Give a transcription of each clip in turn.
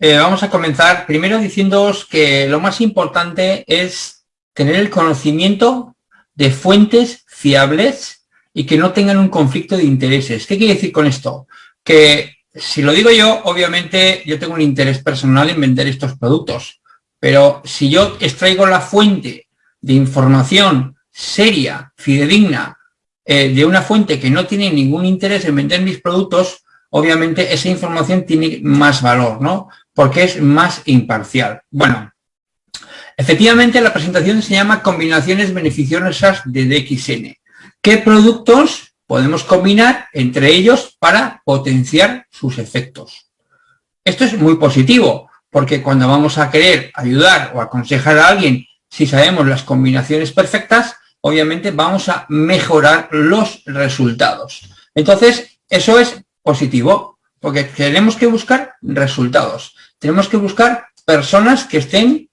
eh, vamos a comenzar primero diciéndoos que lo más importante es tener el conocimiento de fuentes fiables y que no tengan un conflicto de intereses. ¿Qué quiere decir con esto? Que si lo digo yo, obviamente yo tengo un interés personal en vender estos productos, pero si yo extraigo la fuente de información seria, fidedigna, eh, de una fuente que no tiene ningún interés en vender mis productos, obviamente esa información tiene más valor, ¿no? Porque es más imparcial. Bueno, efectivamente la presentación se llama combinaciones beneficiosas de DXN. ¿Qué productos podemos combinar entre ellos para potenciar sus efectos? Esto es muy positivo, porque cuando vamos a querer ayudar o aconsejar a alguien, si sabemos las combinaciones perfectas, obviamente vamos a mejorar los resultados. Entonces, eso es positivo, porque tenemos que buscar resultados. Tenemos que buscar personas que estén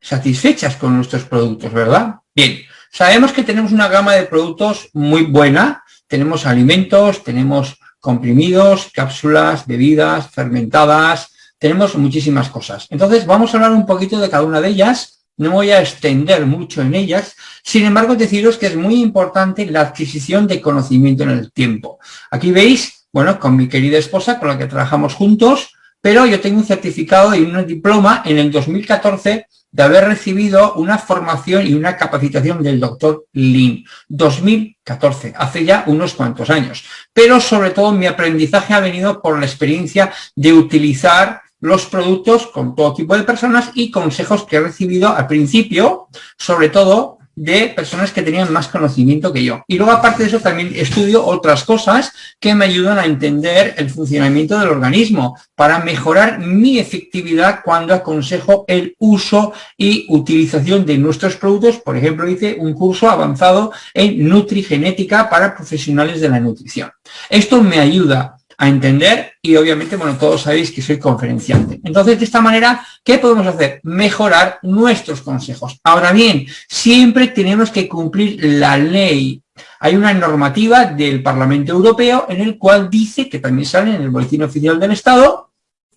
satisfechas con nuestros productos, ¿verdad? Bien, sabemos que tenemos una gama de productos muy buena. Tenemos alimentos, tenemos comprimidos, cápsulas, bebidas, fermentadas, tenemos muchísimas cosas. Entonces, vamos a hablar un poquito de cada una de ellas no voy a extender mucho en ellas, sin embargo deciros que es muy importante la adquisición de conocimiento en el tiempo. Aquí veis, bueno, con mi querida esposa, con la que trabajamos juntos, pero yo tengo un certificado y un diploma en el 2014 de haber recibido una formación y una capacitación del doctor Lin, 2014, hace ya unos cuantos años. Pero sobre todo mi aprendizaje ha venido por la experiencia de utilizar los productos con todo tipo de personas y consejos que he recibido al principio, sobre todo de personas que tenían más conocimiento que yo. Y luego, aparte de eso, también estudio otras cosas que me ayudan a entender el funcionamiento del organismo para mejorar mi efectividad cuando aconsejo el uso y utilización de nuestros productos. Por ejemplo, hice un curso avanzado en nutrigenética para profesionales de la nutrición. Esto me ayuda a entender y obviamente, bueno, todos sabéis que soy conferenciante. Entonces, de esta manera, ¿qué podemos hacer? Mejorar nuestros consejos. Ahora bien, siempre tenemos que cumplir la ley. Hay una normativa del Parlamento Europeo en el cual dice, que también sale en el Boletín Oficial del Estado,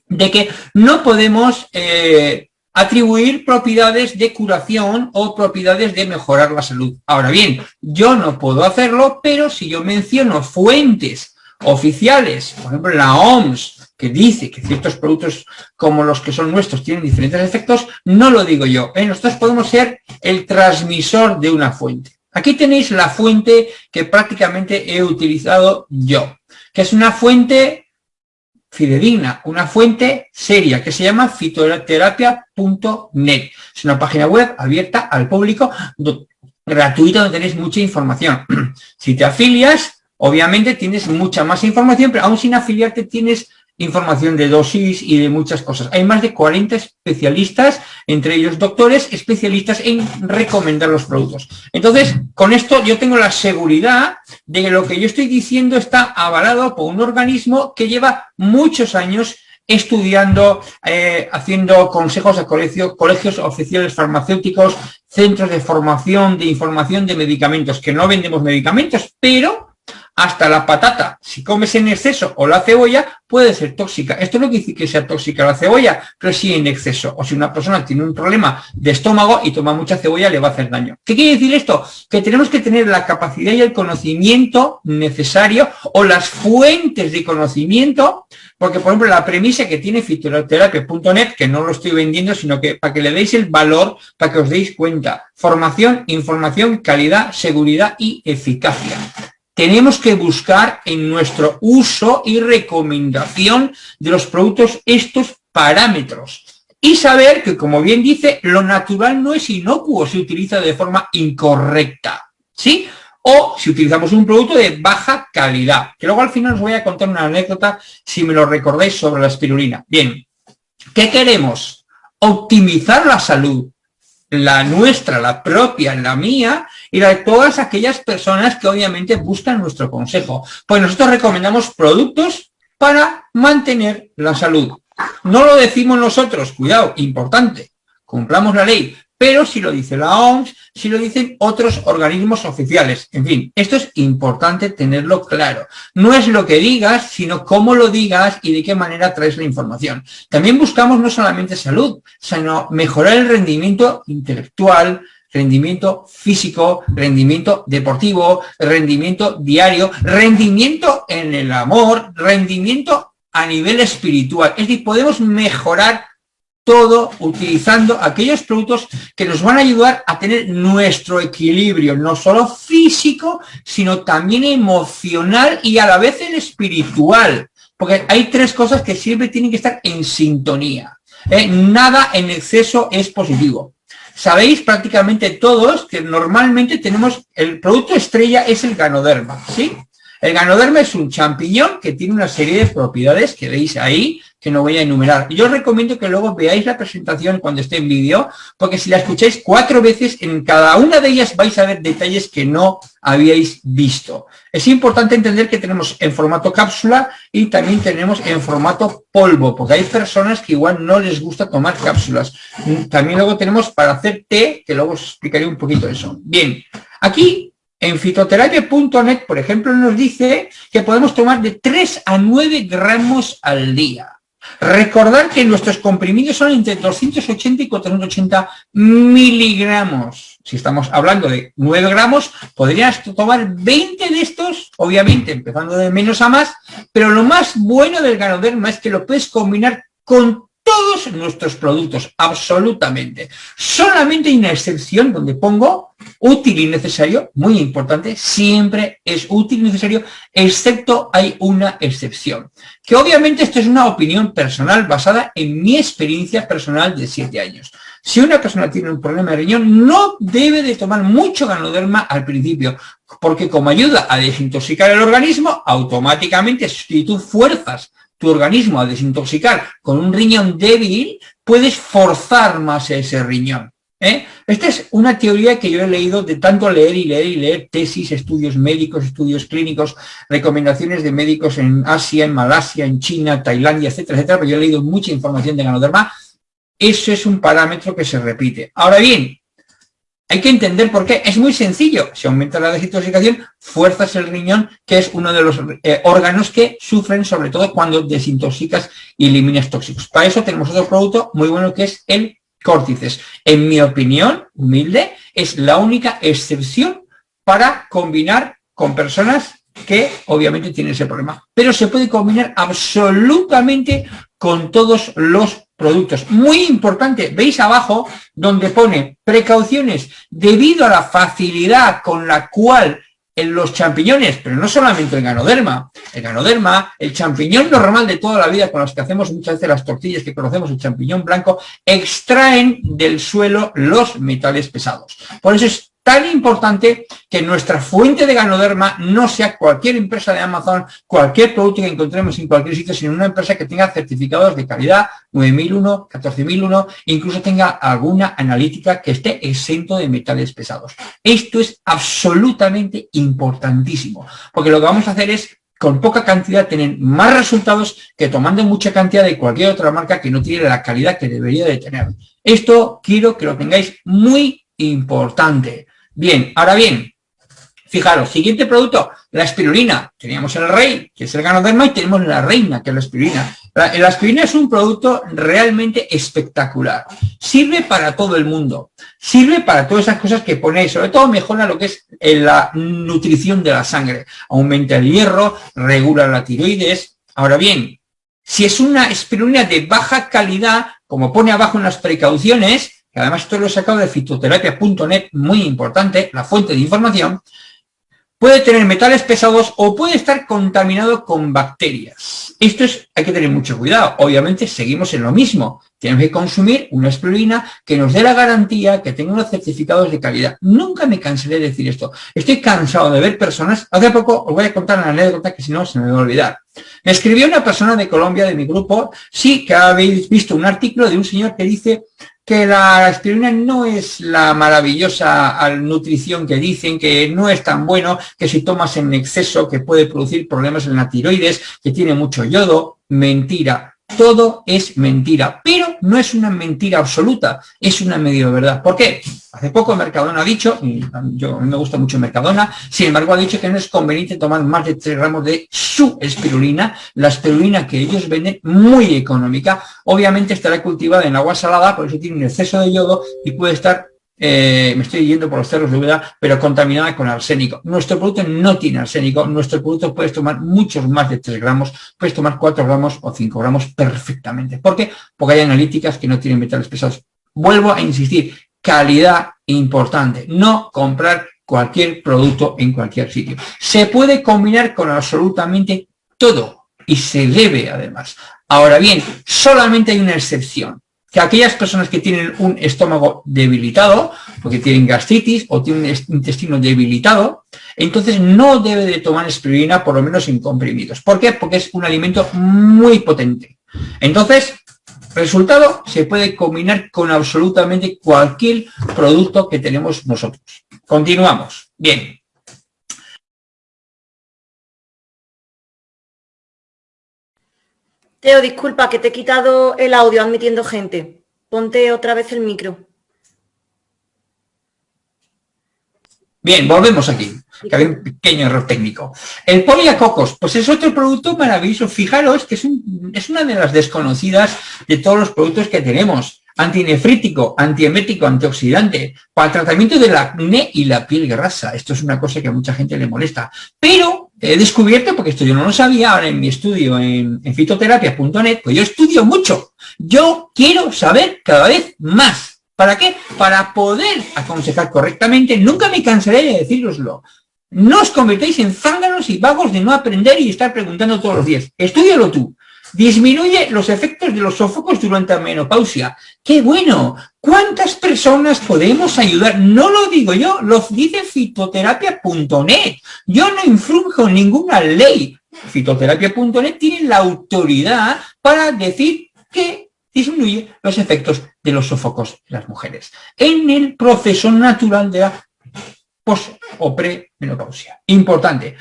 de que no podemos eh, atribuir propiedades de curación o propiedades de mejorar la salud. Ahora bien, yo no puedo hacerlo, pero si yo menciono fuentes oficiales, por ejemplo la OMS, que dice que ciertos productos como los que son nuestros tienen diferentes efectos, no lo digo yo. ¿eh? Nosotros podemos ser el transmisor de una fuente. Aquí tenéis la fuente que prácticamente he utilizado yo, que es una fuente fidedigna, una fuente seria, que se llama fitoterapia.net. Es una página web abierta al público, gratuita, donde tenéis mucha información. Si te afilias, Obviamente tienes mucha más información, pero aún sin afiliarte tienes información de dosis y de muchas cosas. Hay más de 40 especialistas, entre ellos doctores, especialistas en recomendar los productos. Entonces, con esto yo tengo la seguridad de que lo que yo estoy diciendo está avalado por un organismo que lleva muchos años estudiando, eh, haciendo consejos a colegios, colegios oficiales farmacéuticos, centros de formación, de información de medicamentos, que no vendemos medicamentos, pero hasta la patata, si comes en exceso o la cebolla, puede ser tóxica. Esto no quiere decir que sea tóxica la cebolla, pero sí en exceso. O si una persona tiene un problema de estómago y toma mucha cebolla, le va a hacer daño. ¿Qué quiere decir esto? Que tenemos que tener la capacidad y el conocimiento necesario o las fuentes de conocimiento, porque por ejemplo la premisa que tiene fitoterapia.net, que no lo estoy vendiendo, sino que para que le deis el valor, para que os deis cuenta. Formación, información, calidad, seguridad y eficacia tenemos que buscar en nuestro uso y recomendación de los productos estos parámetros. Y saber que, como bien dice, lo natural no es inocuo, se utiliza de forma incorrecta. ¿Sí? O si utilizamos un producto de baja calidad. Que luego al final os voy a contar una anécdota, si me lo recordáis, sobre la espirulina. Bien, ¿qué queremos? Optimizar la salud la nuestra, la propia, la mía, y la de todas aquellas personas que obviamente buscan nuestro consejo. Pues nosotros recomendamos productos para mantener la salud. No lo decimos nosotros, cuidado, importante, cumplamos la ley, pero si lo dice la OMS, si lo dicen otros organismos oficiales. En fin, esto es importante tenerlo claro. No es lo que digas, sino cómo lo digas y de qué manera traes la información. También buscamos no solamente salud, sino mejorar el rendimiento intelectual, rendimiento físico, rendimiento deportivo, rendimiento diario, rendimiento en el amor, rendimiento a nivel espiritual. Es decir, podemos mejorar todo utilizando aquellos productos que nos van a ayudar a tener nuestro equilibrio, no solo físico, sino también emocional y a la vez el espiritual. Porque hay tres cosas que siempre tienen que estar en sintonía. ¿eh? Nada en exceso es positivo. Sabéis prácticamente todos que normalmente tenemos, el producto estrella es el ganoderma, ¿sí? El ganoderma es un champiñón que tiene una serie de propiedades que veis ahí, que no voy a enumerar. Yo os recomiendo que luego veáis la presentación cuando esté en vídeo, porque si la escucháis cuatro veces, en cada una de ellas vais a ver detalles que no habíais visto. Es importante entender que tenemos en formato cápsula y también tenemos en formato polvo, porque hay personas que igual no les gusta tomar cápsulas. También luego tenemos para hacer té, que luego os explicaré un poquito eso. Bien, aquí en fitoterapia.net, por ejemplo, nos dice que podemos tomar de 3 a 9 gramos al día. Recordar que nuestros comprimidos son entre 280 y 480 miligramos. Si estamos hablando de 9 gramos, podrías tomar 20 de estos, obviamente empezando de menos a más, pero lo más bueno del ganoderma es que lo puedes combinar con todos nuestros productos, absolutamente. Solamente hay una excepción donde pongo útil y necesario, muy importante, siempre es útil y necesario, excepto hay una excepción. Que obviamente esto es una opinión personal basada en mi experiencia personal de 7 años. Si una persona tiene un problema de riñón, no debe de tomar mucho ganoderma al principio, porque como ayuda a desintoxicar el organismo, automáticamente si tú fuerzas tu organismo a desintoxicar con un riñón débil, puedes forzar más ese riñón. ¿Eh? Esta es una teoría que yo he leído de tanto leer y leer y leer tesis, estudios médicos, estudios clínicos, recomendaciones de médicos en Asia, en Malasia, en China, Tailandia, etcétera, etcétera, pero yo he leído mucha información de ganoderma. Eso es un parámetro que se repite. Ahora bien, hay que entender por qué. Es muy sencillo. Si aumenta la desintoxicación, fuerzas el riñón, que es uno de los eh, órganos que sufren, sobre todo cuando desintoxicas y eliminas tóxicos. Para eso tenemos otro producto muy bueno que es el córtices. En mi opinión, humilde, es la única excepción para combinar con personas que obviamente tienen ese problema. Pero se puede combinar absolutamente con todos los productos. Muy importante, veis abajo donde pone precauciones debido a la facilidad con la cual en los champiñones, pero no solamente el ganoderma, el ganoderma, el champiñón normal de toda la vida con los que hacemos muchas veces las tortillas que conocemos, el champiñón blanco, extraen del suelo los metales pesados. Por eso es tan importante que nuestra fuente de ganoderma no sea cualquier empresa de Amazon, cualquier producto que encontremos en cualquier sitio, sino una empresa que tenga certificados de calidad 9001, 14001, incluso tenga alguna analítica que esté exento de metales pesados. Esto es absolutamente importantísimo, porque lo que vamos a hacer es con poca cantidad tener más resultados que tomando mucha cantidad de cualquier otra marca que no tiene la calidad que debería de tener. Esto quiero que lo tengáis muy importante. Bien, ahora bien, fijaros, siguiente producto, la espirulina. Teníamos el rey, que es el ganoderma, y tenemos la reina, que es la espirulina. La, la es un producto realmente espectacular. Sirve para todo el mundo. Sirve para todas esas cosas que ponéis. Sobre todo mejora lo que es eh, la nutrición de la sangre. Aumenta el hierro, regula la tiroides. Ahora bien, si es una espirulina de baja calidad, como pone abajo en las precauciones, que además esto lo he sacado de fitoterapia.net, muy importante, la fuente de información, puede tener metales pesados o puede estar contaminado con bacterias. Esto es, hay que tener mucho cuidado. Obviamente seguimos en lo mismo. Tenemos que consumir una espirulina que nos dé la garantía, que tenga unos certificados de calidad. Nunca me cansaré de decir esto. Estoy cansado de ver personas, hace poco os voy a contar una anécdota que si no se me va a olvidar. Me escribió una persona de Colombia, de mi grupo, sí que habéis visto un artículo de un señor que dice que la aspirina no es la maravillosa nutrición que dicen, que no es tan bueno, que si tomas en exceso que puede producir problemas en la tiroides, que tiene mucho yodo. Mentira. Todo es mentira, pero no es una mentira absoluta, es una medio verdad. ¿Por qué? Hace poco Mercadona ha dicho, y yo, a mí me gusta mucho Mercadona, sin embargo ha dicho que no es conveniente tomar más de 3 gramos de su espirulina, la espirulina que ellos venden muy económica, obviamente estará cultivada en agua salada, por eso tiene un exceso de yodo y puede estar eh, me estoy yendo por los cerros de Úbeda, pero contaminada con arsénico. Nuestro producto no tiene arsénico, nuestro producto puedes tomar muchos más de 3 gramos, puedes tomar 4 gramos o 5 gramos perfectamente. ¿Por qué? Porque hay analíticas que no tienen metales pesados. Vuelvo a insistir, calidad importante, no comprar cualquier producto en cualquier sitio. Se puede combinar con absolutamente todo y se debe además. Ahora bien, solamente hay una excepción que aquellas personas que tienen un estómago debilitado, porque tienen gastritis o tienen un intestino debilitado, entonces no debe de tomar espirulina, por lo menos en comprimidos. ¿Por qué? Porque es un alimento muy potente. Entonces, resultado, se puede combinar con absolutamente cualquier producto que tenemos nosotros. Continuamos. Bien, Teo, disculpa que te he quitado el audio admitiendo gente. Ponte otra vez el micro. Bien, volvemos aquí, que había un pequeño error técnico. El poliacocos, pues es otro producto maravilloso. Fijaros que es, es una de las desconocidas de todos los productos que tenemos antinefrítico, antiemético, antioxidante, para el tratamiento del acné y la piel grasa. Esto es una cosa que a mucha gente le molesta. Pero he descubierto, porque esto yo no lo sabía, ahora en mi estudio en, fitoterapia.net, pues yo estudio mucho. Yo quiero saber cada vez más. ¿Para qué? Para poder aconsejar correctamente. Nunca me cansaré de decíroslo. No os convertéis en zánganos y vagos de no aprender y estar preguntando todos los días. Estudialo tú. Disminuye los efectos de los sofocos durante la menopausia. ¡Qué bueno! ¿Cuántas personas podemos ayudar? No lo digo yo, lo dice fitoterapia.net. Yo no infrunjo ninguna ley. Fitoterapia.net tiene la autoridad para decir que disminuye los efectos de los sofocos en las mujeres en el proceso natural de la post o premenopausia. Importante.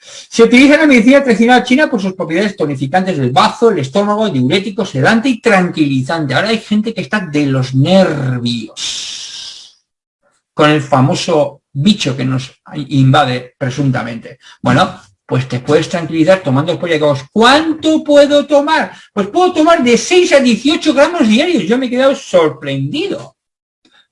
Se utiliza la medicina tradicional china por sus propiedades tonificantes del bazo, el estómago, diurético, sedante y tranquilizante. Ahora hay gente que está de los nervios con el famoso bicho que nos invade presuntamente. Bueno, pues te puedes tranquilizar tomando poliacocos. ¿Cuánto puedo tomar? Pues puedo tomar de 6 a 18 gramos diarios. Yo me he quedado sorprendido.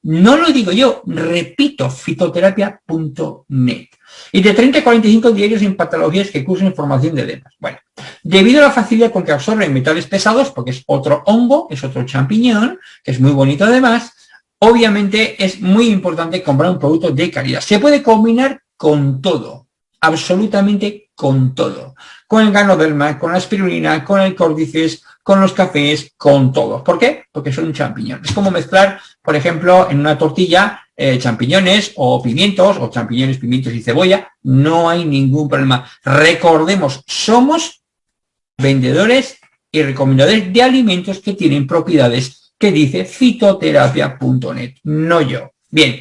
No lo digo yo, repito, fitoterapia.net y de 30 a 45 diarios en patologías que cursan formación de edemas. Bueno, debido a la facilidad con que absorben metales pesados, porque es otro hongo, es otro champiñón, que es muy bonito además, obviamente es muy importante comprar un producto de calidad. Se puede combinar con todo, absolutamente con todo. Con el ganoderma, con la espirulina, con el córdices, con los cafés, con todo. ¿Por qué? Porque son un champiñón. Es como mezclar, por ejemplo, en una tortilla eh, champiñones o pimientos, o champiñones, pimientos y cebolla. No hay ningún problema. Recordemos, somos vendedores y recomendadores de alimentos que tienen propiedades que dice fitoterapia.net, no yo. Bien,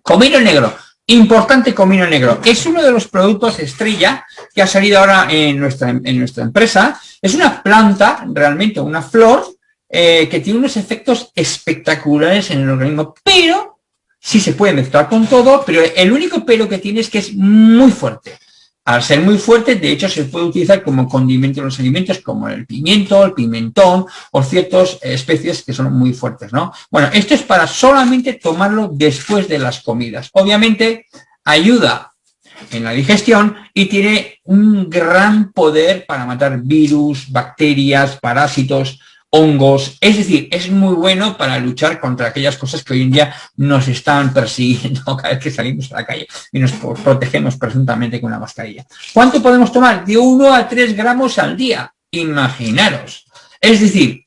comino negro. Importante comino negro. Es uno de los productos estrella que ha salido ahora en nuestra, en nuestra empresa. Es una planta, realmente una flor, eh, que tiene unos efectos espectaculares en el organismo, pero sí se puede mezclar con todo, pero el único pelo que tiene es que es muy fuerte. Al ser muy fuerte, de hecho, se puede utilizar como condimento en los alimentos, como el pimiento, el pimentón o ciertas especies que son muy fuertes, ¿no? Bueno, esto es para solamente tomarlo después de las comidas. Obviamente, ayuda en la digestión y tiene un gran poder para matar virus, bacterias, parásitos, hongos, es decir, es muy bueno para luchar contra aquellas cosas que hoy en día nos están persiguiendo cada vez que salimos a la calle y nos protegemos presuntamente con una mascarilla. ¿Cuánto podemos tomar? De 1 a 3 gramos al día, imaginaros. Es decir,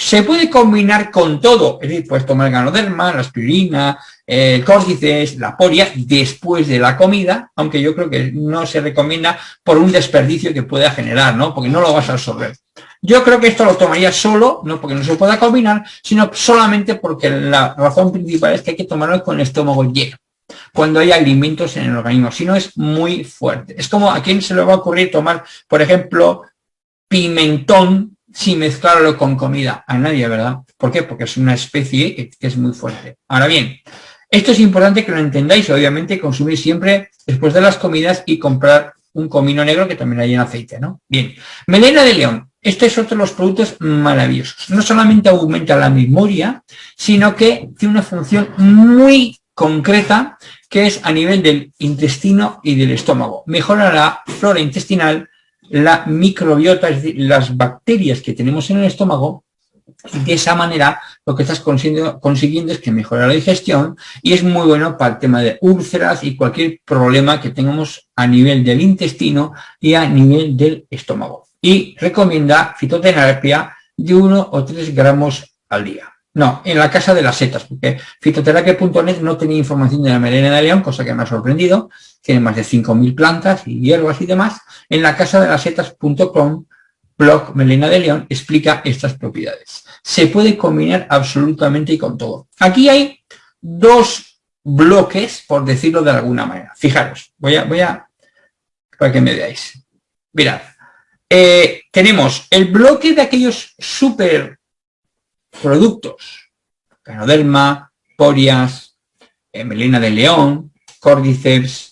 se puede combinar con todo, es decir, puedes tomar el ganoderma, la aspirina, el córdices, la poria, después de la comida, aunque yo creo que no se recomienda por un desperdicio que pueda generar, ¿no? Porque no lo vas a absorber. Yo creo que esto lo tomaría solo, no porque no se pueda combinar, sino solamente porque la razón principal es que hay que tomarlo con el estómago lleno cuando hay alimentos en el organismo, si no es muy fuerte. Es como a quién se le va a ocurrir tomar, por ejemplo, pimentón sin mezclarlo con comida. A nadie, ¿verdad? ¿Por qué? Porque es una especie que, es muy fuerte. Ahora bien, esto es importante que lo entendáis, obviamente consumir siempre después de las comidas y comprar un comino negro que también hay en aceite, ¿no? Bien, melena de león. Este es otro de los productos maravillosos. No solamente aumenta la memoria, sino que tiene una función muy concreta que es a nivel del intestino y del estómago. Mejora la flora intestinal, la microbiota, es decir, las bacterias que tenemos en el estómago, y de esa manera lo que estás consiguiendo, es que mejora la digestión y es muy bueno para el tema de úlceras y cualquier problema que tengamos a nivel del intestino y a nivel del estómago. Y recomienda fitoterapia de 1 o 3 gramos al día. No, en la casa de las setas, porque fitoterapia.net no tenía información de la melena de león, cosa que me ha sorprendido. Tiene más de 5.000 plantas y hierbas y demás. En la casa de las setas.com, blog Melena de León, explica estas propiedades. Se puede combinar absolutamente y con todo. Aquí hay dos bloques, por decirlo de alguna manera. Fijaros, voy a, voy a, para que me veáis. Mirad, eh, tenemos el bloque de aquellos super productos, canoderma, porias, eh, melena de león, cordyceps,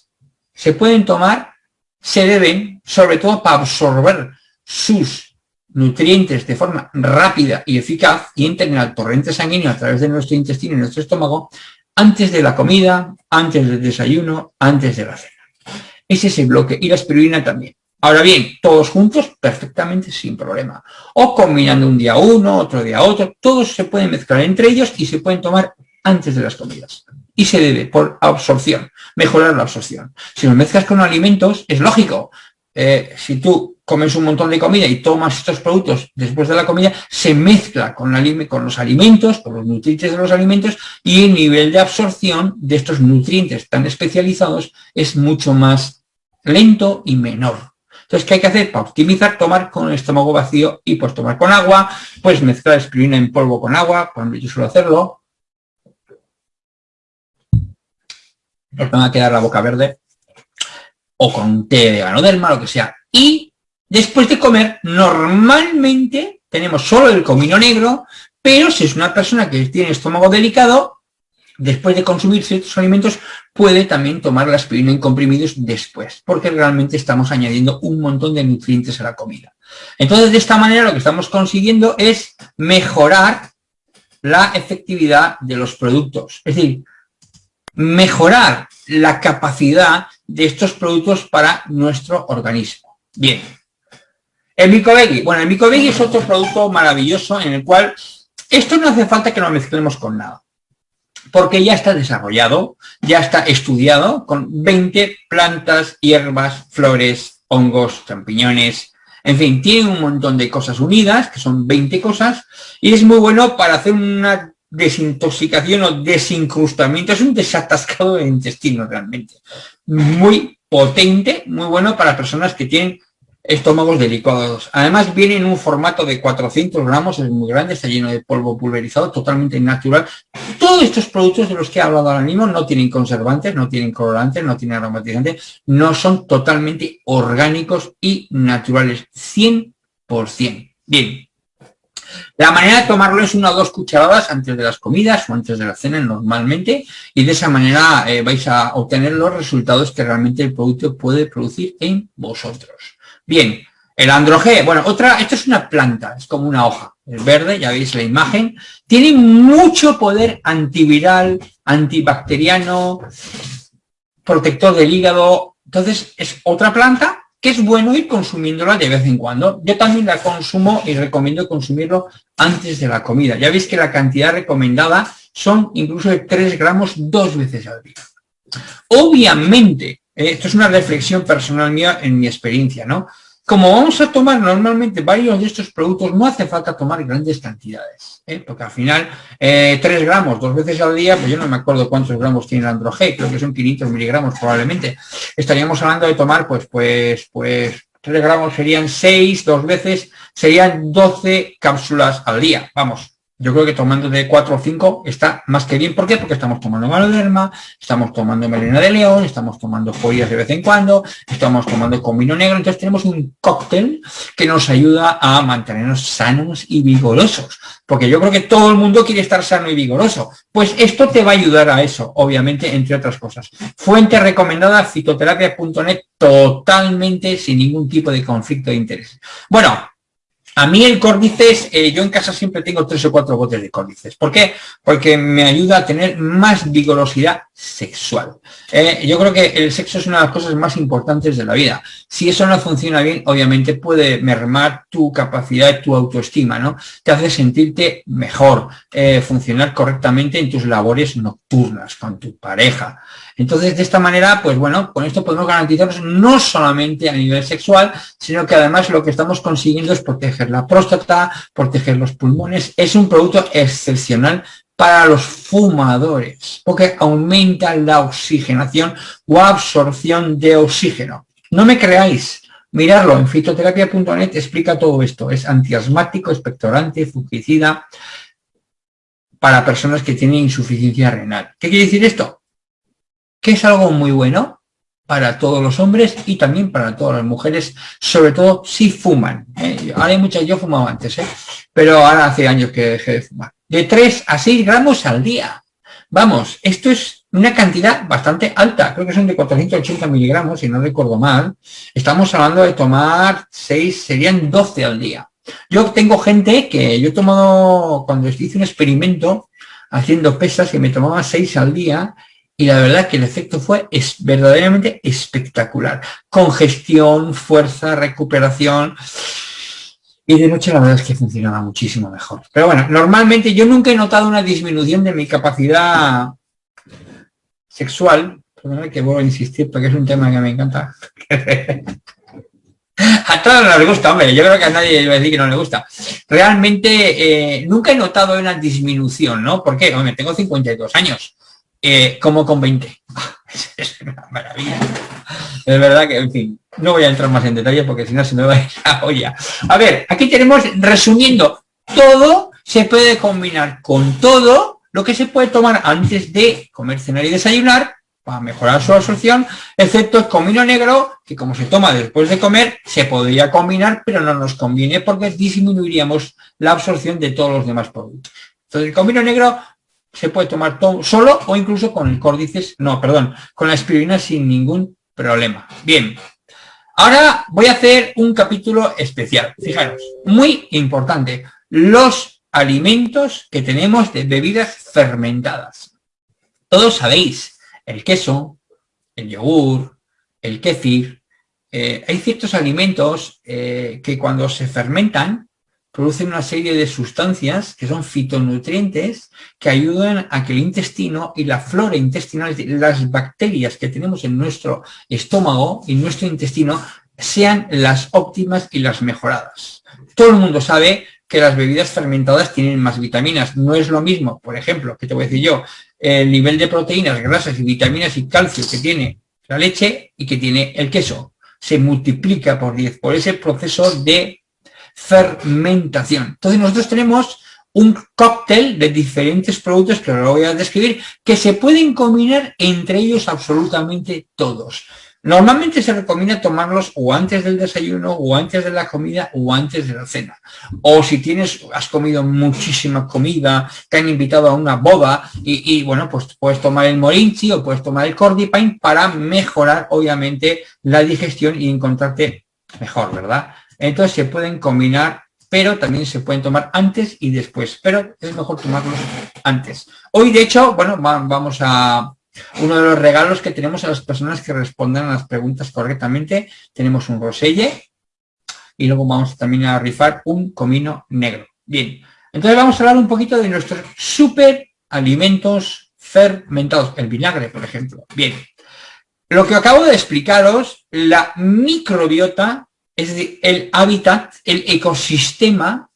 se pueden tomar, se deben, sobre todo para absorber sus nutrientes de forma rápida y eficaz y entren al torrente sanguíneo a través de nuestro intestino y nuestro estómago antes de la comida, antes del desayuno, antes de la cena. Ese es el bloque. Y la espirulina también. Ahora bien, todos juntos, perfectamente sin problema. O combinando un día uno, otro día otro, todos se pueden mezclar entre ellos y se pueden tomar antes de las comidas. Y se debe por absorción, mejorar la absorción. Si lo mezclas con alimentos, es lógico. Eh, si tú comes un montón de comida y tomas estos productos después de la comida, se mezcla con, con los alimentos, con los nutrientes de los alimentos y el nivel de absorción de estos nutrientes tan especializados es mucho más lento y menor. Entonces, ¿qué hay que hacer? Para optimizar, tomar con el estómago vacío y pues tomar con agua, pues mezclar espirulina en polvo con agua, cuando yo suelo hacerlo. Os van a quedar la boca verde. O con té de ganoderma, lo que sea. Y después de comer, normalmente tenemos solo el comino negro, pero si es una persona que tiene estómago delicado, después de consumir ciertos alimentos, puede también tomar la aspirina en comprimidos después, porque realmente estamos añadiendo un montón de nutrientes a la comida. Entonces, de esta manera lo que estamos consiguiendo es mejorar la efectividad de los productos. Es decir, mejorar la capacidad de estos productos para nuestro organismo. Bien. El micoveggie. Bueno, el micoveggie es otro producto maravilloso en el cual esto no hace falta que lo mezclemos con nada porque ya está desarrollado, ya está estudiado con 20 plantas, hierbas, flores, hongos, champiñones, en fin, tiene un montón de cosas unidas, que son 20 cosas, y es muy bueno para hacer una desintoxicación o desincrustamiento, es un desatascado de intestino realmente. Muy potente, muy bueno para personas que tienen estómagos delicados. Además viene en un formato de 400 gramos, es muy grande, está lleno de polvo pulverizado, totalmente natural. Todos estos productos de los que he hablado ahora mismo no tienen conservantes, no tienen colorantes, no tienen aromatizantes, no son totalmente orgánicos y naturales, 100%. Bien. La manera de tomarlo es una o dos cucharadas antes de las comidas o antes de la cena normalmente y de esa manera eh, vais a obtener los resultados que realmente el producto puede producir en vosotros. Bien, el androgé, bueno, otra, esto es una planta, es como una hoja, es verde, ya veis la imagen, tiene mucho poder antiviral, antibacteriano, protector del hígado, entonces es otra planta que es bueno ir consumiéndola de vez en cuando. Yo también la consumo y recomiendo consumirlo antes de la comida. Ya veis que la cantidad recomendada son incluso de 3 gramos dos veces al día. Obviamente, eh, esto es una reflexión personal mía en mi experiencia, ¿no? Como vamos a tomar normalmente varios de estos productos, no hace falta tomar grandes cantidades, ¿eh? porque al final 3 eh, gramos dos veces al día, pues yo no me acuerdo cuántos gramos tiene el androgé, creo que son 500 miligramos probablemente. Estaríamos hablando de tomar, pues, pues, pues 3 gramos serían 6, dos veces, serían 12 cápsulas al día, vamos, Yo creo que tomando de 4 o 5 está más que bien. ¿Por qué? Porque estamos tomando maloderma, estamos tomando melena de león, estamos tomando follas de vez en cuando, estamos tomando comino negro. Entonces tenemos un cóctel que nos ayuda a mantenernos sanos y vigorosos. Porque yo creo que todo el mundo quiere estar sano y vigoroso. Pues esto te va a ayudar a eso, obviamente, entre otras cosas. Fuente recomendada, fitoterapia.net, totalmente sin ningún tipo de conflicto de interés. Bueno, a mí el córdices, eh, yo en casa siempre tengo tres o cuatro botes de córdices. ¿Por qué? Porque me ayuda a tener más vigorosidad sexual. Eh, yo creo que el sexo es una de las cosas más importantes de la vida. Si eso no funciona bien, obviamente puede mermar tu capacidad, tu autoestima, ¿no? Te hace sentirte mejor, eh, funcionar correctamente en tus labores nocturnas con tu pareja. Entonces, de esta manera, pues bueno, con esto podemos garantizarnos no solamente a nivel sexual, sino que además lo que estamos consiguiendo es proteger la próstata, proteger los pulmones. Es un producto excepcional para los fumadores, porque aumenta la oxigenación o absorción de oxígeno. No me creáis, mirarlo en fitoterapia.net explica todo esto. Es antiasmático, expectorante, fungicida para personas que tienen insuficiencia renal. ¿Qué quiere decir esto? Que es algo muy bueno para todos los hombres y también para todas las mujeres, sobre todo si fuman. ¿eh? Ahora hay muchas, yo fumaba antes, ¿eh? pero ahora hace años que dejé de fumar. De 3 a 6 gramos al día. Vamos, esto es una cantidad bastante alta, creo que son de 480 miligramos, si no recuerdo mal. Estamos hablando de tomar 6, serían 12 al día. Yo tengo gente que yo he tomado, cuando hice un experimento haciendo pesas, que me tomaba 6 al día y la verdad que el efecto fue es verdaderamente espectacular. Congestión, fuerza, recuperación. Y de noche la verdad es que funcionaba muchísimo mejor. Pero bueno, normalmente yo nunca he notado una disminución de mi capacidad sexual. Perdón que vuelvo a insistir porque es un tema que me encanta. a todos nos gusta, hombre. Yo creo que a nadie va a decir que no le gusta. Realmente eh, nunca he notado una disminución, ¿no? ¿Por qué? Hombre, tengo 52 años eh, como con 20. es una maravilla. Es verdad que, en fin, no voy a entrar más en detalle porque si no se me va a ir la olla. A ver, aquí tenemos, resumiendo, todo se puede combinar con todo lo que se puede tomar antes de comer, cenar y desayunar para mejorar su absorción, excepto el comino negro, que como se toma después de comer, se podría combinar, pero no nos conviene porque disminuiríamos la absorción de todos los demás productos. Entonces, el comino negro se puede tomar todo solo o incluso con el córdices, no, perdón, con la aspirina sin ningún problema. Bien, ahora voy a hacer un capítulo especial. Fijaros, muy importante, los alimentos que tenemos de bebidas fermentadas. Todos sabéis, el queso, el yogur, el kéfir, eh, hay ciertos alimentos eh, que cuando se fermentan producen una serie de sustancias que son fitonutrientes que ayudan a que el intestino y la flora intestinal, las bacterias que tenemos en nuestro estómago y nuestro intestino, sean las óptimas y las mejoradas. Todo el mundo sabe que las bebidas fermentadas tienen más vitaminas. No es lo mismo, por ejemplo, que te voy a decir yo, el nivel de proteínas, grasas y vitaminas y calcio que tiene la leche y que tiene el queso. Se multiplica por 10 por ese proceso de fermentación. Entonces nosotros tenemos un cóctel de diferentes productos que ahora voy a describir que se pueden combinar entre ellos absolutamente todos. Normalmente se recomienda tomarlos o antes del desayuno, o antes de la comida, o antes de la cena. O si tienes, has comido muchísima comida, te han invitado a una boda, y, bueno, pues puedes tomar el morinchi o puedes tomar el cordipine para mejorar, obviamente, la digestión y encontrarte mejor, ¿verdad? Entonces se pueden combinar, pero también se pueden tomar antes y después, pero es mejor tomarlos antes. Hoy, de hecho, bueno, vamos a uno de los regalos que tenemos a las personas que respondan a las preguntas correctamente. Tenemos un roselle y luego vamos también a rifar un comino negro. Bien, entonces vamos a hablar un poquito de nuestros super alimentos fermentados, el vinagre, por ejemplo. Bien, lo que acabo de explicaros, la microbiota es decir, el hábitat, el ecosistema,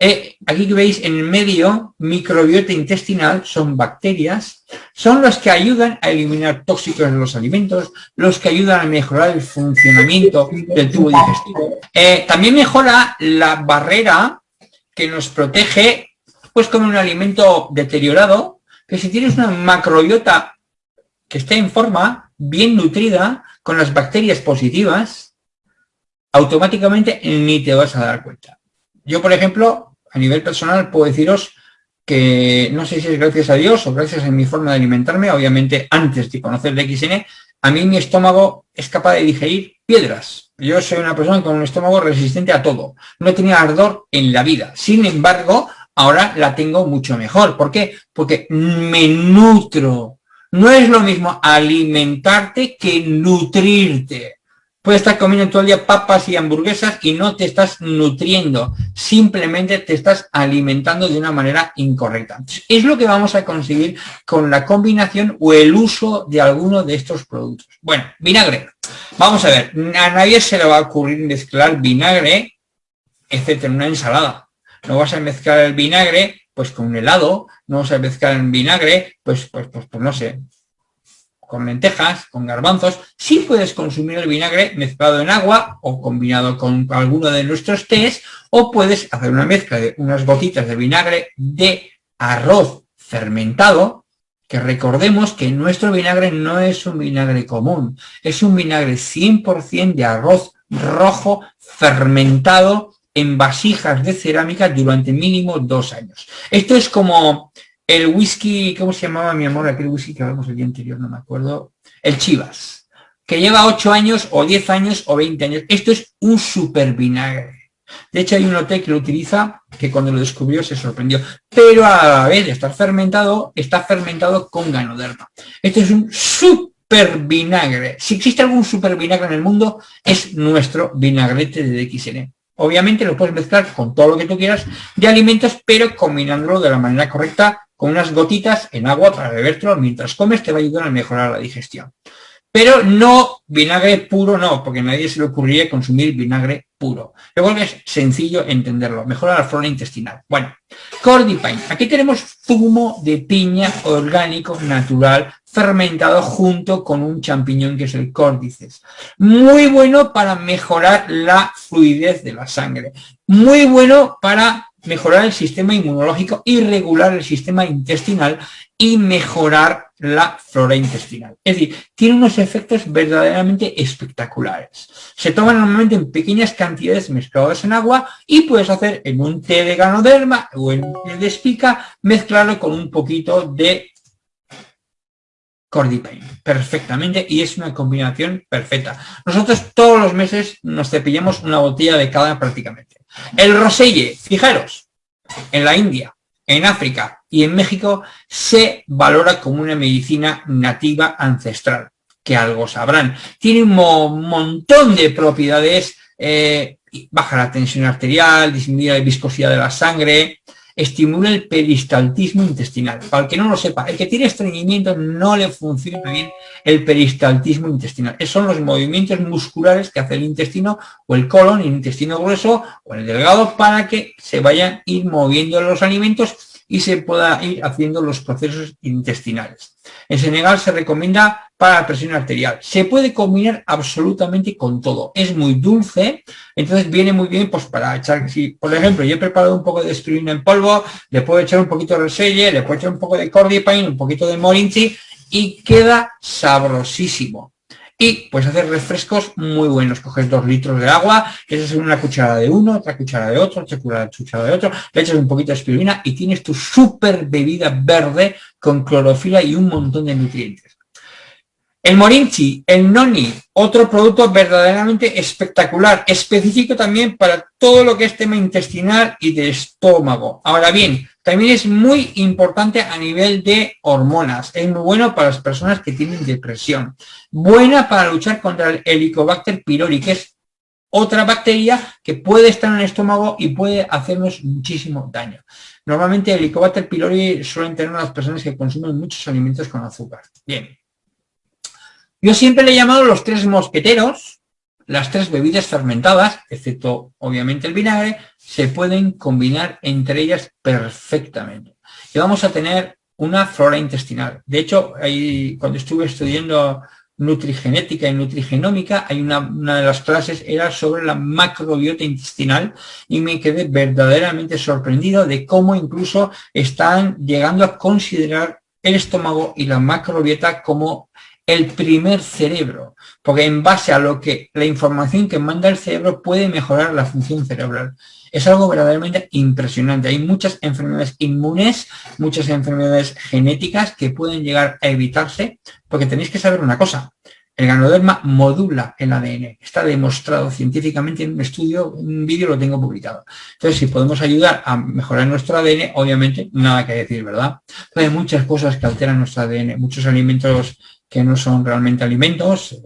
eh, aquí que veis en el medio, microbiota intestinal, son bacterias, son los que ayudan a eliminar tóxicos de los alimentos, los que ayudan a mejorar el funcionamiento del tubo digestivo. Eh, también mejora la barrera que nos protege puedes comer un alimento deteriorado, que si tienes una macrobiota que esté en forma, bien nutrida, con las bacterias positivas, automáticamente ni te vas a dar cuenta. Yo, por ejemplo, a nivel personal puedo deciros que no sé si es gracias a Dios o gracias a mi forma de alimentarme, obviamente antes de conocer el XN, a mí mi estómago es capaz de digerir piedras. Yo soy una persona con un estómago resistente a todo. No tenía ardor en la vida. Sin embargo, ahora la tengo mucho mejor. ¿Por qué? Porque me nutro. No es lo mismo alimentarte que nutrirte. Puedes estar comiendo todo el día papas y hamburguesas y no te estás nutriendo, simplemente te estás alimentando de una manera incorrecta. es lo que vamos a conseguir con la combinación o el uso de alguno de estos productos. Bueno, vinagre. Vamos a ver, a nadie se le va a ocurrir mezclar vinagre, etcétera, en una ensalada. No vas a mezclar el vinagre pues con un helado, no vas a mezclar el vinagre, pues, pues, pues, pues no sé, con lentejas, con garbanzos, sí puedes consumir el vinagre mezclado en agua o combinado con alguno de nuestros tés, o puedes hacer una mezcla de unas gotitas de vinagre de arroz fermentado, que recordemos que nuestro vinagre no es un vinagre común, es un vinagre 100% de arroz rojo fermentado en vasijas de cerámica durante mínimo dos años. Esto es como el whisky, ¿cómo se llamaba mi amor? Aquel whisky que hablamos el día anterior, no me acuerdo. El Chivas, que lleva 8 años o 10 años o 20 años. Esto es un super vinagre. De hecho, hay un hotel que lo utiliza, que cuando lo descubrió se sorprendió. Pero a la vez de estar fermentado, está fermentado con ganoderma. Esto es un super vinagre. Si existe algún super vinagre en el mundo, es nuestro vinagrete de DXN. Obviamente lo puedes mezclar con todo lo que tú quieras de alimentos, pero combinándolo de la manera correcta con unas gotitas en agua para bebértelo mientras comes, te va a ayudar a mejorar la digestión. Pero no vinagre puro, no, porque a nadie se le ocurriría consumir vinagre puro. Luego es sencillo entenderlo, mejora la flora intestinal. Bueno, Cordipine. Aquí tenemos zumo de piña orgánico natural fermentado junto con un champiñón que es el córdices. Muy bueno para mejorar la fluidez de la sangre. Muy bueno para mejorar el sistema inmunológico y regular el sistema intestinal y mejorar la flora intestinal. Es decir, tiene unos efectos verdaderamente espectaculares. Se toman normalmente en pequeñas cantidades mezcladas en agua y puedes hacer en un té de ganoderma o en el de espica, mezclarlo con un poquito de Cordypain, perfectamente, y es una combinación perfecta. Nosotros todos los meses nos cepillamos una botella de cada prácticamente. El roselle, fijaros, en la India, en África y en México se valora como una medicina nativa ancestral, que algo sabrán. Tiene un montón de propiedades, eh, baja la tensión arterial, disminuye la viscosidad de la sangre, estimula el peristaltismo intestinal. Para el que no lo sepa, el que tiene estreñimiento no le funciona bien el peristaltismo intestinal. Esos son los movimientos musculares que hace el intestino o el colon, el intestino grueso o el delgado para que se vayan ir moviendo los alimentos y se pueda ir haciendo los procesos intestinales. En Senegal se recomienda para la presión arterial. Se puede combinar absolutamente con todo. Es muy dulce, entonces viene muy bien pues para echar, por ejemplo yo he preparado un poco de espirulina en polvo, le puedo echar un poquito de reselle, le puedo echar un poco de cordipine, un poquito de morinchi y queda sabrosísimo y puedes hacer refrescos muy buenos. Coges dos litros de agua, le echas una cucharada de uno, otra cucharada de otro, otra cucharada de otro, le echas un poquito de espirulina y tienes tu super bebida verde con clorofila y un montón de nutrientes. El morinchi, el noni, otro producto verdaderamente espectacular, específico también para todo lo que es tema intestinal y de estómago. Ahora bien, también es muy importante a nivel de hormonas. Es muy bueno para las personas que tienen depresión. Buena para luchar contra el Helicobacter pylori, que es otra bacteria que puede estar en el estómago y puede hacernos muchísimo daño. Normalmente el Helicobacter pylori suelen tener las personas que consumen muchos alimentos con azúcar. Bien, yo siempre le he llamado los tres mosqueteros, las tres bebidas fermentadas, excepto obviamente el vinagre, se pueden combinar entre ellas perfectamente. Y vamos a tener una flora intestinal. De hecho, ahí, cuando estuve estudiando nutrigenética y nutrigenómica, hay una, una, de las clases era sobre la macrobiota intestinal y me quedé verdaderamente sorprendido de cómo incluso están llegando a considerar el estómago y la macrobiota como el primer cerebro, porque en base a lo que la información que manda el cerebro puede mejorar la función cerebral. Es algo verdaderamente impresionante. Hay muchas enfermedades inmunes, muchas enfermedades genéticas que pueden llegar a evitarse, porque tenéis que saber una cosa. El ganoderma modula el ADN. Está demostrado científicamente en un estudio, un vídeo lo tengo publicado. Entonces, si podemos ayudar a mejorar nuestro ADN, obviamente, nada que decir, ¿verdad? hay muchas cosas que alteran nuestro ADN, muchos alimentos que no son realmente alimentos,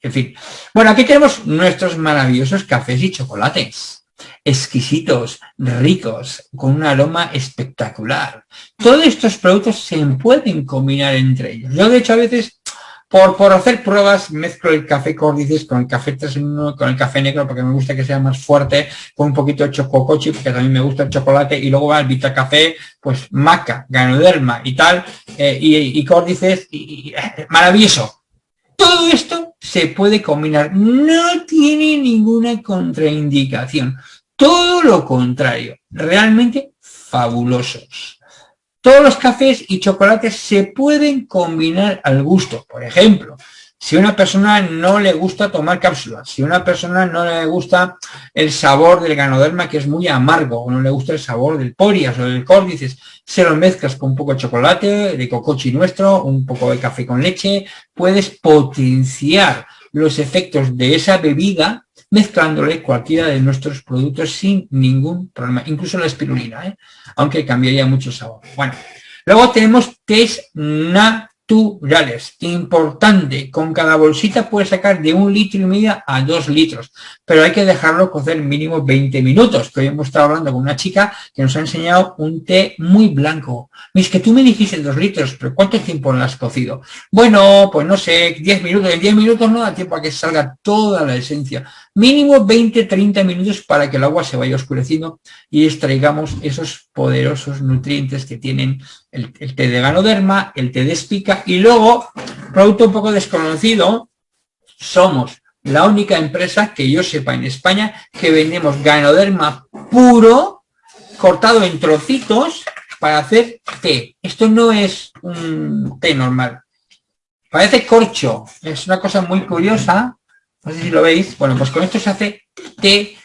en fin. Bueno, aquí tenemos nuestros maravillosos cafés y chocolates, exquisitos, ricos, con un aroma espectacular. Todos estos productos se pueden combinar entre ellos. Yo, de hecho, a veces, por, por hacer pruebas, mezclo el café córdices con el café 3 con el café negro, porque me gusta que sea más fuerte, con un poquito de chococochi, porque también me gusta el chocolate, y luego va el Vita Café, pues maca, ganoderma y tal, eh, y, córdices, y, eh, maravilloso. Todo esto se puede combinar, no tiene ninguna contraindicación, todo lo contrario, realmente fabulosos. Todos los cafés y chocolates se pueden combinar al gusto. Por ejemplo, si una persona no le gusta tomar cápsulas, si una persona no le gusta el sabor del ganoderma, que es muy amargo, o no le gusta el sabor del porias o del córdices, se lo mezclas con un poco de chocolate, de cocochi nuestro, un poco de café con leche, puedes potenciar los efectos de esa bebida mezclándole cualquiera de nuestros productos sin ningún problema, incluso la espirulina, ¿eh? aunque cambiaría mucho el sabor. Bueno, luego tenemos test na naturales. Importante, con cada bolsita puedes sacar de un litro y medio a dos litros, pero hay que dejarlo cocer mínimo 20 minutos, que hoy hemos estado hablando con una chica que nos ha enseñado un té muy blanco. Es que tú me dijiste dos litros, pero ¿cuánto tiempo lo has cocido? Bueno, pues no sé, 10 minutos. En 10 minutos no da tiempo a que salga toda la esencia. Mínimo 20-30 minutos para que el agua se vaya oscureciendo y extraigamos esos poderosos nutrientes que tienen el, té de ganoderma, el té de espica y luego, producto un poco desconocido, somos la única empresa que yo sepa en España que vendemos ganoderma puro, cortado en trocitos para hacer té. Esto no es un té normal. Parece corcho. Es una cosa muy curiosa no sé si lo veis. Bueno, pues con esto se hace té.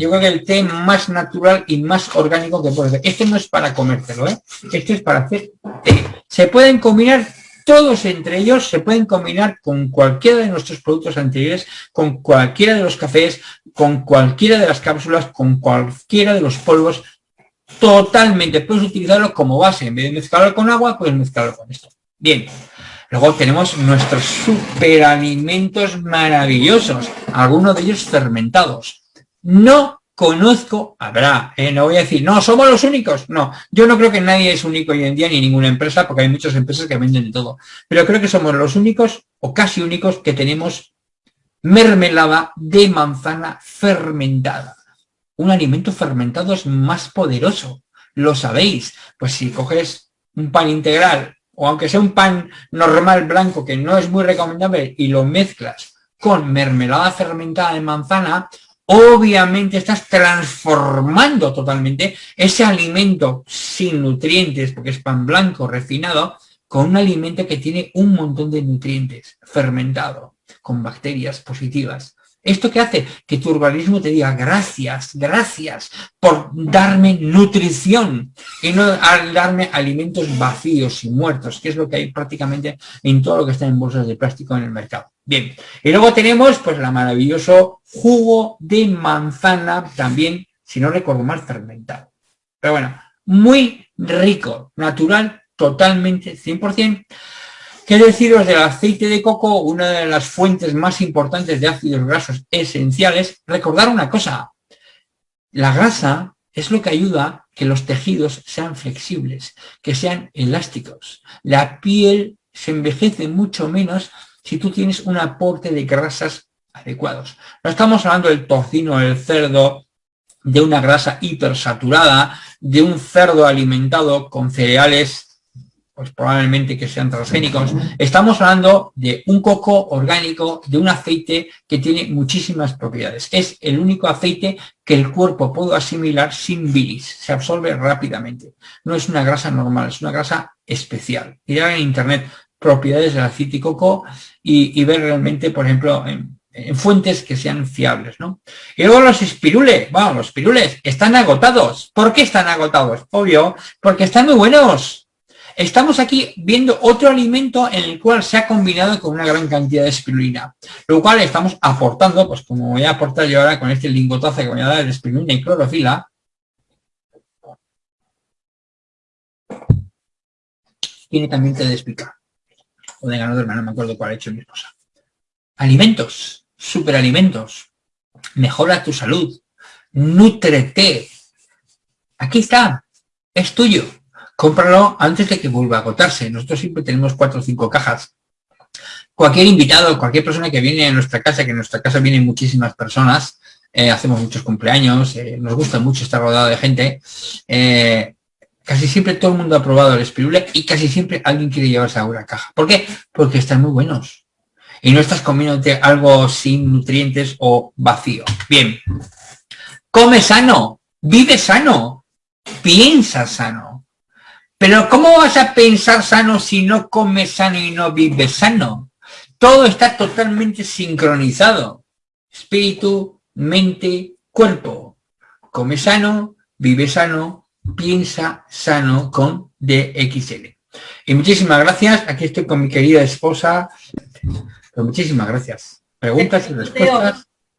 Yo creo que el té más natural y más orgánico que puede hacer. Este no es para comértelo, ¿eh? Este es para hacer té. Se pueden combinar todos entre ellos, se pueden combinar con cualquiera de nuestros productos anteriores, con cualquiera de los cafés, con cualquiera de las cápsulas, con cualquiera de los polvos, totalmente. Puedes utilizarlo como base. En vez de mezclarlo con agua, puedes mezclarlo con esto. Bien. Luego tenemos nuestros superalimentos maravillosos, algunos de ellos fermentados. No conozco, habrá, eh, no voy a decir, no, somos los únicos. No, yo no creo que nadie es único hoy en día, ni ninguna empresa, porque hay muchas empresas que venden de todo. Pero creo que somos los únicos, o casi únicos, que tenemos mermelada de manzana fermentada. Un alimento fermentado es más poderoso, lo sabéis. Pues si coges un pan integral o aunque sea un pan normal blanco que no es muy recomendable y lo mezclas con mermelada fermentada de manzana, obviamente estás transformando totalmente ese alimento sin nutrientes, porque es pan blanco refinado, con un alimento que tiene un montón de nutrientes fermentado, con bacterias positivas. ¿Esto qué hace? Que tu organismo te diga gracias, gracias por darme nutrición y no darme alimentos vacíos y muertos, que es lo que hay prácticamente en todo lo que está en bolsas de plástico en el mercado. Bien, y luego tenemos pues la maravilloso jugo de manzana, también, si no recuerdo mal, fermentado. Pero bueno, muy rico, natural, totalmente, 100%. ¿Qué deciros del aceite de coco? Una de las fuentes más importantes de ácidos grasos esenciales. Recordar una cosa, la grasa es lo que ayuda que los tejidos sean flexibles, que sean elásticos. La piel se envejece mucho menos si tú tienes un aporte de grasas adecuados. No estamos hablando del tocino, del cerdo, de una grasa hipersaturada, de un cerdo alimentado con cereales pues probablemente que sean transgénicos. Estamos hablando de un coco orgánico, de un aceite que tiene muchísimas propiedades. Es el único aceite que el cuerpo puede asimilar sin bilis, se absorbe rápidamente. No es una grasa normal, es una grasa especial. Ir en internet propiedades del aceite de coco y, ver realmente, por ejemplo, en, fuentes que sean fiables, ¿no? Y luego los espirules, bueno, los espirules están agotados. ¿Por qué están agotados? Obvio, porque están muy buenos. Estamos aquí viendo otro alimento en el cual se ha combinado con una gran cantidad de espirulina, lo cual estamos aportando, pues como voy a aportar yo ahora con este lingotazo que voy a dar de espirulina y clorofila, tiene también que explicar o de ganador, no me acuerdo cuál ha hecho mi esposa. Alimentos, superalimentos, mejora tu salud, nutrete. Aquí está, es tuyo. Cómpralo antes de que vuelva a agotarse. Nosotros siempre tenemos cuatro o cinco cajas. Cualquier invitado, cualquier persona que viene a nuestra casa, que en nuestra casa vienen muchísimas personas, eh, hacemos muchos cumpleaños, eh, nos gusta mucho estar rodeado de gente, eh, Casi siempre todo el mundo ha probado el espirule y casi siempre alguien quiere llevarse a una caja. ¿Por qué? Porque están muy buenos. Y no estás comiéndote algo sin nutrientes o vacío. Bien. Come sano. Vive sano. Piensa sano. Pero ¿cómo vas a pensar sano si no comes sano y no vives sano? Todo está totalmente sincronizado. Espíritu, mente, cuerpo. Come sano, vive sano, Piensa Sano con DXL. Y muchísimas gracias. Aquí estoy con mi querida esposa. Pues muchísimas gracias. Preguntas y respuestas.